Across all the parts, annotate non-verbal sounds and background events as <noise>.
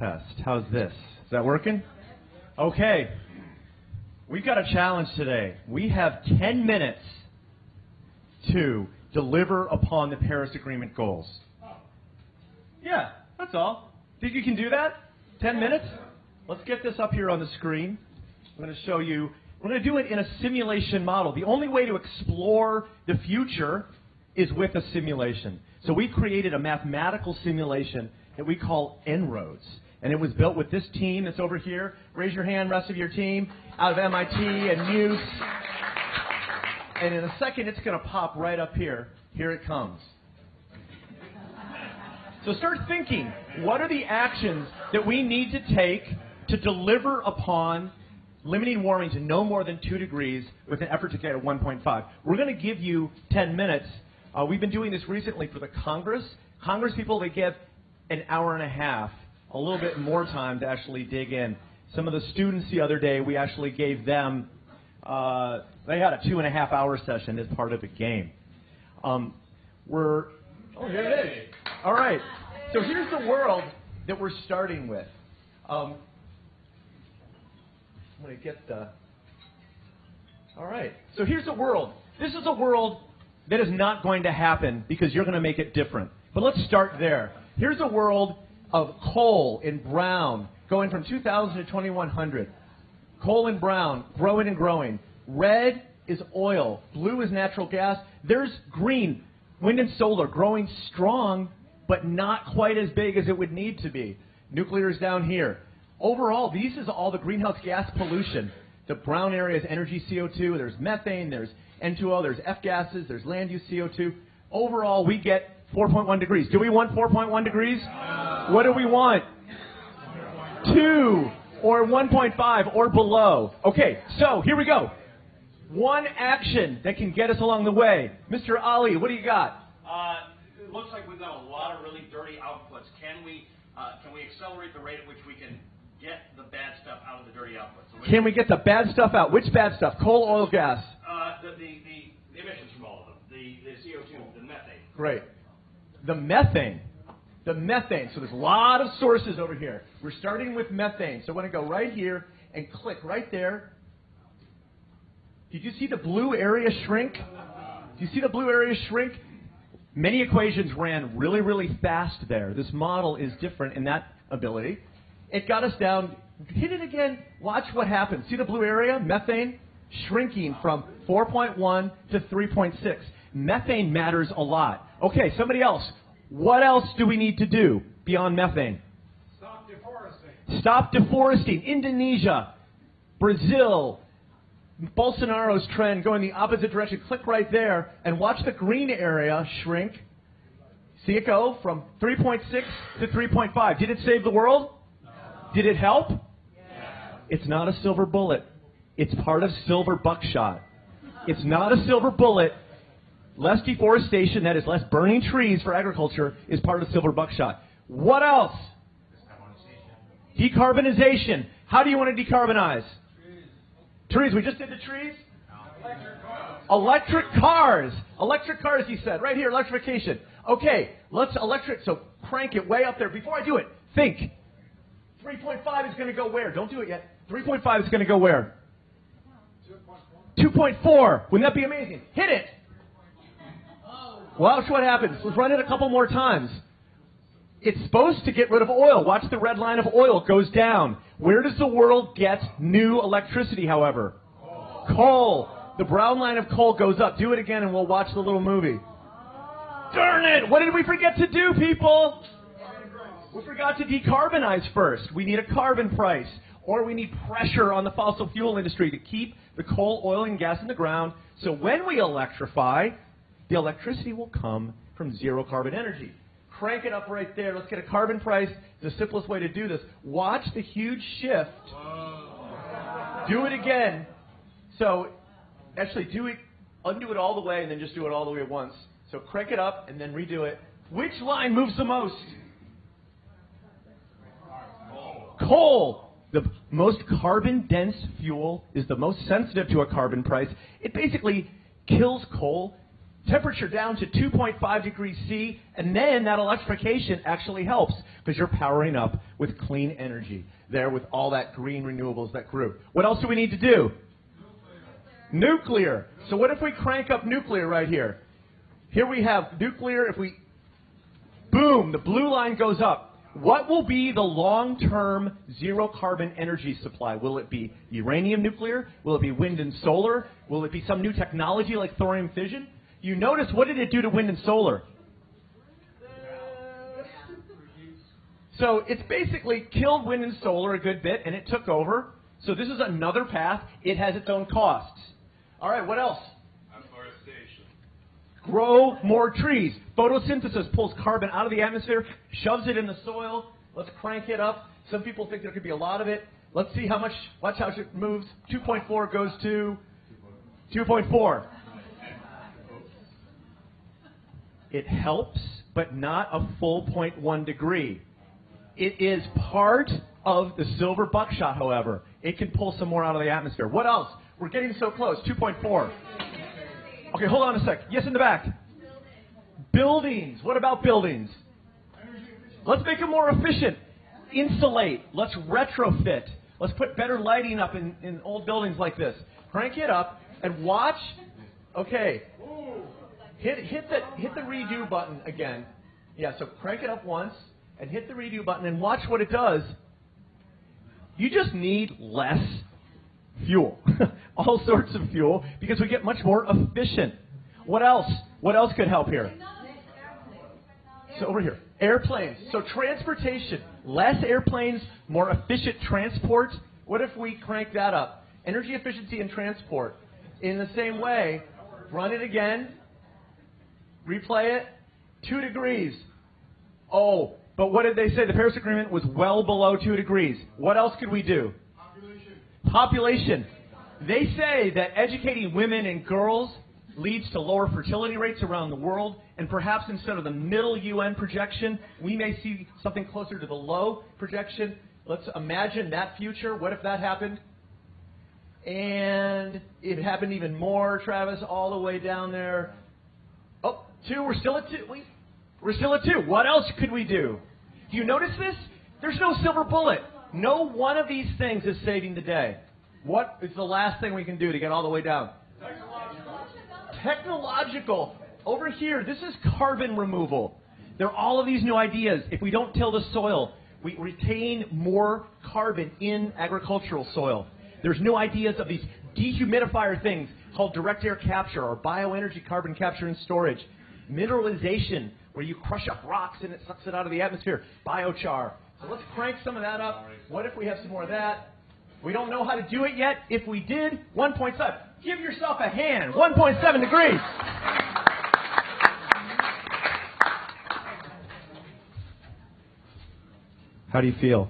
test. How's this? Is that working? Okay. We've got a challenge today. We have 10 minutes to deliver upon the Paris Agreement goals. Yeah, that's all. Think you can do that? 10 minutes? Let's get this up here on the screen. I'm going to show you. We're going to do it in a simulation model. The only way to explore the future is with a simulation. So we created a mathematical simulation that we call En-ROADS. And it was built with this team that's over here. Raise your hand, rest of your team, out of MIT and Muse. And in a second, it's going to pop right up here. Here it comes. So start thinking what are the actions that we need to take to deliver upon limiting warming to no more than 2 degrees with an effort to get at 1.5. We're going to give you 10 minutes. Uh, we've been doing this recently for the Congress. Congress people, they give an hour and a half, a little bit more time to actually dig in. Some of the students the other day, we actually gave them, uh, they had a two and a half hour session as part of a game. Um, we're, oh, here it is. All right. So here's the world that we're starting with. Um, I'm going to get the. All right. So here's the world. This is a world that is not going to happen because you're going to make it different. But let's start there. Here's a world of coal in brown going from 2000 to 2100. Coal in brown, growing and growing. Red is oil. Blue is natural gas. There's green, wind and solar growing strong, but not quite as big as it would need to be. Nuclear is down here. Overall, these is all the greenhouse gas pollution. The brown area is energy CO2. There's methane. There's N2O. There's F gases. There's land use CO2. Overall, we get 4.1 degrees. Do we want 4.1 degrees? What do we want? 2 or 1.5 or below. Okay, so here we go. One action that can get us along the way. Mr. Ali, what do you got? Uh, it looks like we've got a lot of really dirty outputs. Can we uh, can we accelerate the rate at which we can get the bad stuff out of the dirty outputs? So Can we get the bad stuff out? Which bad stuff? Coal, oil, gas. Uh, the, the, the, the emissions from all of them, the, the CO2, the methane. Great. The methane. The methane. So there's a lot of sources over here. We're starting with methane. So I want to go right here and click right there. Did you see the blue area shrink? Do you see the blue area shrink? Many equations ran really, really fast there. This model is different in that ability. It got us down. Hit it again. Watch what happens. See the blue area? Methane shrinking from 4.1 to 3.6. Methane matters a lot. Okay, somebody else. What else do we need to do beyond methane? Stop deforesting. Stop deforesting. Indonesia, Brazil, Bolsonaro's trend going the opposite direction. Click right there and watch the green area shrink. See it go from 3.6 to 3.5. Did it save the world? Did it help? It's not a silver bullet. It's part of silver buckshot. It's not a silver bullet. Less deforestation, that is less burning trees for agriculture, is part of the silver buckshot. What else? Decarbonization. How do you want to decarbonize? Trees. Trees. We just did the trees. Electric cars. electric cars. Electric cars, he said. Right here, electrification. Okay, let's electric. So crank it way up there. Before I do it, think. 3.5 is going to go where? Don't do it yet. 3.5 is going to go where? 2.4. Wouldn't that be amazing? Hit it. Watch what happens. Let's run it a couple more times. It's supposed to get rid of oil. Watch the red line of oil goes down. Where does the world get new electricity, however? Coal. The brown line of coal goes up. Do it again and we'll watch the little movie. Darn it! What did we forget to do, people? We forgot to decarbonize first. We need a carbon price. Or we need pressure on the fossil fuel industry to keep the coal, oil, and gas in the ground. So when we electrify, the electricity will come from zero carbon energy. Crank it up right there. Let's get a carbon price. It's The simplest way to do this. Watch the huge shift. Do it again. So actually do it, undo it all the way, and then just do it all the way at once. So crank it up and then redo it. Which line moves the most? Coal. The most carbon dense fuel is the most sensitive to a carbon price. It basically kills coal temperature down to 2.5 degrees C, and then that electrification actually helps because you're powering up with clean energy there with all that green renewables that grew. What else do we need to do? Nuclear. nuclear. So what if we crank up nuclear right here? Here we have nuclear. If we, boom, the blue line goes up. What will be the long-term zero carbon energy supply? Will it be uranium nuclear? Will it be wind and solar? Will it be some new technology like thorium fission? You notice what did it do to wind and solar? So it's basically killed wind and solar a good bit, and it took over. So this is another path. It has its own costs. All right, what else? Afforestation. Grow more trees. Photosynthesis pulls carbon out of the atmosphere, shoves it in the soil. Let's crank it up. Some people think there could be a lot of it. Let's see how much. Watch how it moves. 2.4 goes to 2.4. It helps, but not a full 0.1 degree. It is part of the silver buckshot, however. It can pull some more out of the atmosphere. What else? We're getting so close. 2.4. Okay, hold on a sec. Yes, in the back. Buildings. What about buildings? Let's make them more efficient. Insulate. Let's retrofit. Let's put better lighting up in, in old buildings like this. Crank it up and watch. Okay. Hit, hit, the, hit the redo button again. Yeah, so crank it up once and hit the redo button and watch what it does. You just need less fuel. <laughs> All sorts of fuel because we get much more efficient. What else? What else could help here? So over here, airplanes. So transportation, less airplanes, more efficient transport. What if we crank that up? Energy efficiency in transport. In the same way, run it again, replay it, two degrees. Oh, but what did they say? The Paris Agreement was well below two degrees. What else could we do? Population. Population. They say that educating women and girls leads to lower fertility rates around the world, and perhaps instead of the middle UN projection, we may see something closer to the low projection. Let's imagine that future. What if that happened? And it happened even more, Travis, all the way down there. Oh, two. We're still at two. We, we're still at two. What else could we do? Do you notice this? There's no silver bullet. No one of these things is saving the day. What is the last thing we can do to get all the way down? Technological. Technological. Over here, this is carbon removal. There are all of these new ideas. If we don't till the soil, we retain more carbon in agricultural soil. There's new ideas of these dehumidifier things called direct air capture or bioenergy carbon capture and storage. Mineralization, where you crush up rocks and it sucks it out of the atmosphere. Biochar. So let's crank some of that up. What if we have some more of that? We don't know how to do it yet. If we did, 1.7. Give yourself a hand. 1.7 degrees. How do you feel?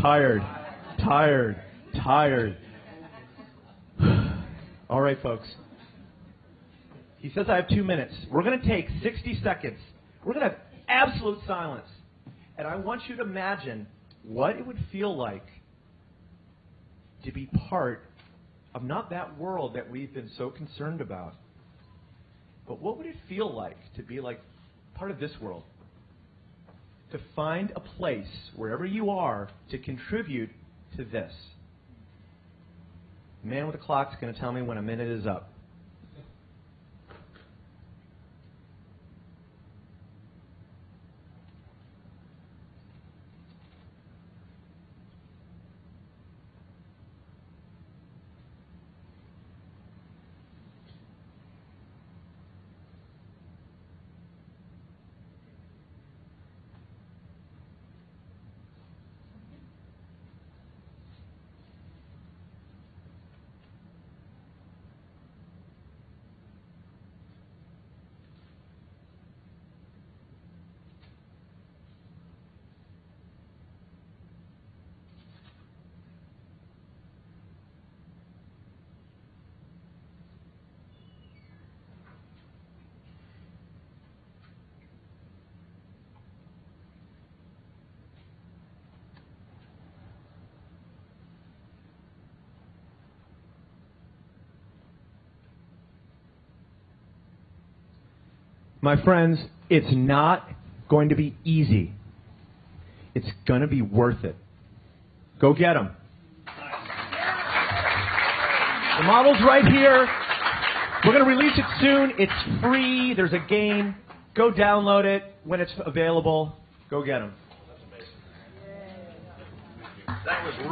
Tired. Tired. Tired. <sighs> All right, folks. He says I have two minutes. We're going to take 60 seconds. We're going to have absolute silence. And I want you to imagine what it would feel like to be part of not that world that we've been so concerned about, but what would it feel like to be like part of this world? To find a place, wherever you are, to contribute to this. Man with the clock is going to tell me when a minute is up. My friends, it's not going to be easy. It's going to be worth it. Go get them. The model's right here. We're going to release it soon. It's free. There's a game. Go download it when it's available. Go get them. That was